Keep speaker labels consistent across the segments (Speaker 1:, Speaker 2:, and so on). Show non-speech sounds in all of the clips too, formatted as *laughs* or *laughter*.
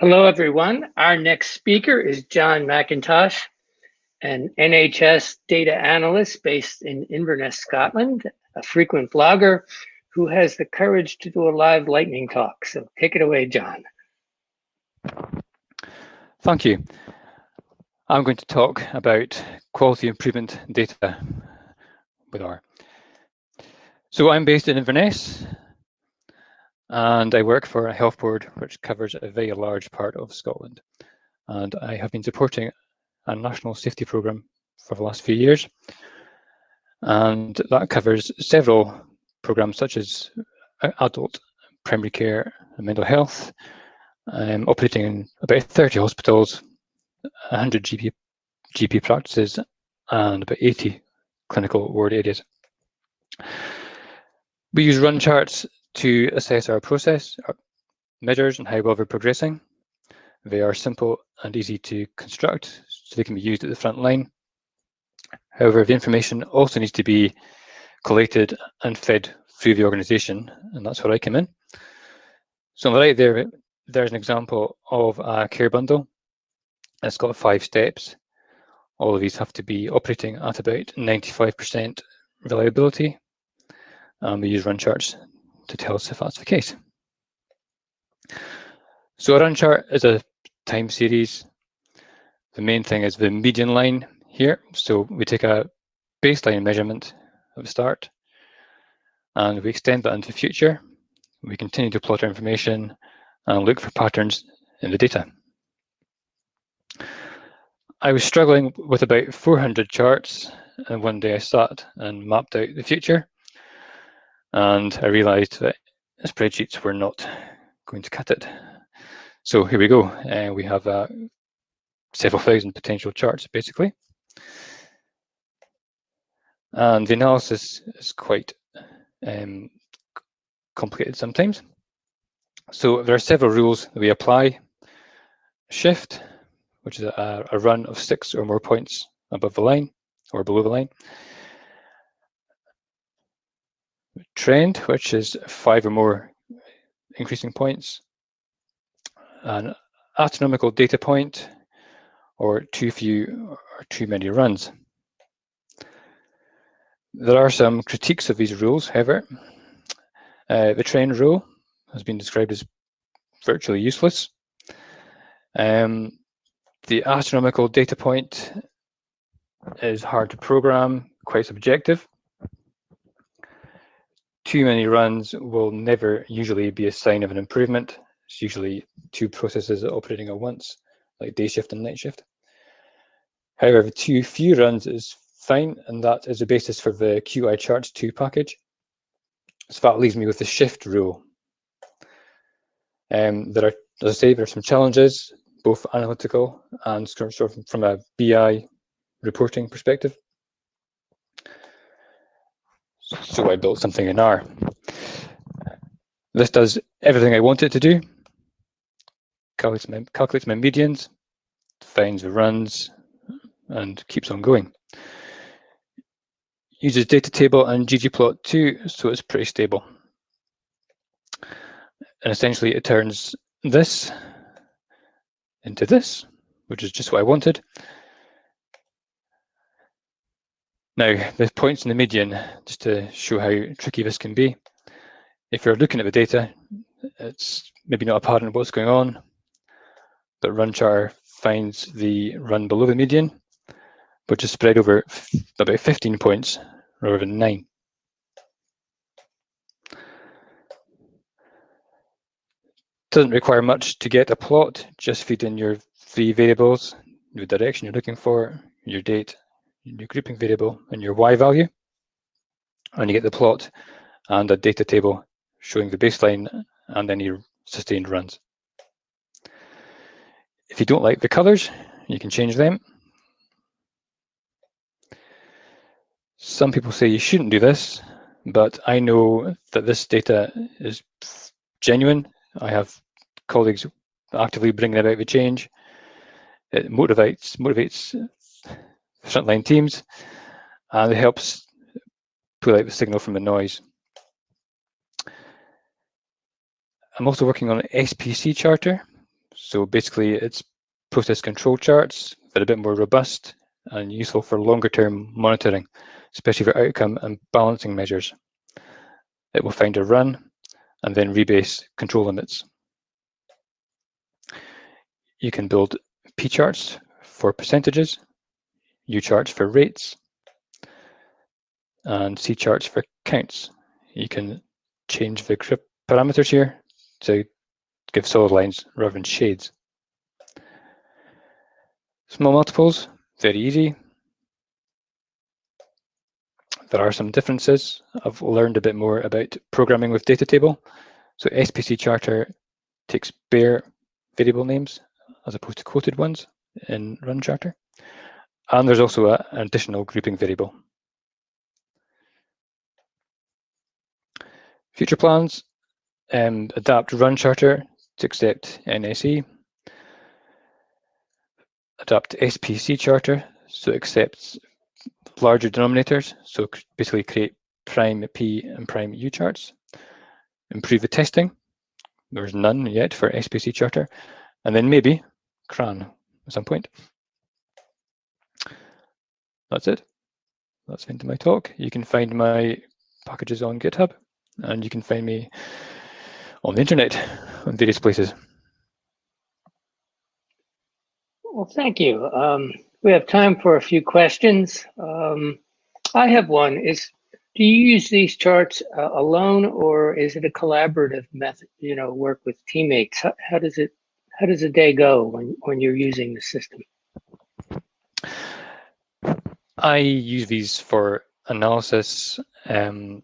Speaker 1: Hello, everyone. Our next speaker is John MacKintosh, an NHS data analyst based in Inverness, Scotland, a frequent blogger who has the courage to do a live lightning talk. So take it away, John.
Speaker 2: Thank you. I'm going to talk about quality improvement data with R. So I'm based in Inverness, and I work for a health board which covers a very large part of Scotland. And I have been supporting a national safety programme for the last few years. And that covers several programmes such as adult primary care and mental health, um, operating in about 30 hospitals, 100 GP, GP practices, and about 80 clinical ward areas. We use run charts to assess our process, our measures, and how well we're progressing. They are simple and easy to construct, so they can be used at the front line. However, the information also needs to be collated and fed through the organization, and that's where I come in. So on the right there, there's an example of a care bundle. It's got five steps. All of these have to be operating at about 95% reliability. Um, we use run charts to tell us if that's the case. So a run chart is a time series. The main thing is the median line here. So we take a baseline measurement at the start and we extend that into the future. We continue to plot our information and look for patterns in the data. I was struggling with about 400 charts and one day I sat and mapped out the future and I realized that spreadsheets were not going to cut it. So here we go. Uh, we have uh, several thousand potential charts, basically. And the analysis is quite um, complicated sometimes. So there are several rules that we apply. Shift, which is a, a run of six or more points above the line or below the line trend, which is five or more increasing points, an astronomical data point, or too few or too many runs. There are some critiques of these rules, however. Uh, the trend rule has been described as virtually useless. Um, the astronomical data point is hard to program, quite subjective too many runs will never usually be a sign of an improvement. It's usually two processes operating at once, like day shift and night shift. However, too few runs is fine, and that is the basis for the qicharts2 package. So that leaves me with the shift rule. Um, there are, as I say, there are some challenges, both analytical and sort of from a BI reporting perspective. So I built something in R. This does everything I want it to do. Calculates my, calculates my medians, finds the runs, and keeps on going. Uses data table and ggplot2, so it's pretty stable. And essentially it turns this into this, which is just what I wanted. Now, the points in the median, just to show how tricky this can be. If you're looking at the data, it's maybe not apparent what's going on, but runchar finds the run below the median, which is spread over about 15 points rather than nine. Doesn't require much to get a plot, just feed in your three variables, the direction you're looking for, your date, your grouping variable and your y value. And you get the plot and a data table showing the baseline and any sustained runs. If you don't like the colors, you can change them. Some people say you shouldn't do this, but I know that this data is genuine. I have colleagues actively bringing about the change. It motivates motivates frontline teams, and it helps pull out the signal from the noise. I'm also working on an SPC charter. So basically, it's process control charts that are a bit more robust and useful for longer term monitoring, especially for outcome and balancing measures. It will find a run and then rebase control limits. You can build P charts for percentages, U charts for rates, and C charts for counts. You can change the parameters here to give solid lines rather than shades. Small multiples, very easy. There are some differences. I've learned a bit more about programming with data table. So SPC charter takes bare variable names as opposed to quoted ones in run charter. And there's also a, an additional grouping variable. Future plans, um, adapt run charter to accept NSE, adapt SPC charter so it accepts larger denominators, so basically create prime P and prime U charts, improve the testing, there's none yet for SPC charter, and then maybe CRAN at some point. That's it. That's of my talk. You can find my packages on GitHub, and you can find me on the internet on various places.
Speaker 1: Well, thank you. Um, we have time for a few questions. Um, I have one. Is do you use these charts uh, alone, or is it a collaborative method? You know, work with teammates. How, how does it? How does a day go when when you're using the system?
Speaker 2: I use these for analysis. Um,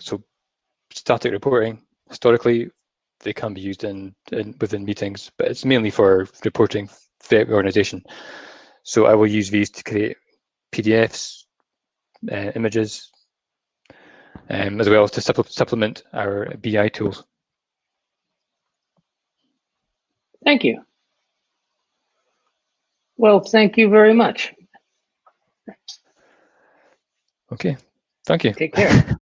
Speaker 2: so static reporting historically they can be used in, in, within meetings, but it's mainly for reporting the organization. So I will use these to create PDFs, uh, images, um, as well as to supple supplement our BI tools.
Speaker 1: Thank you. Well, thank you very much.
Speaker 2: Okay, thank you.
Speaker 1: Take care. *laughs*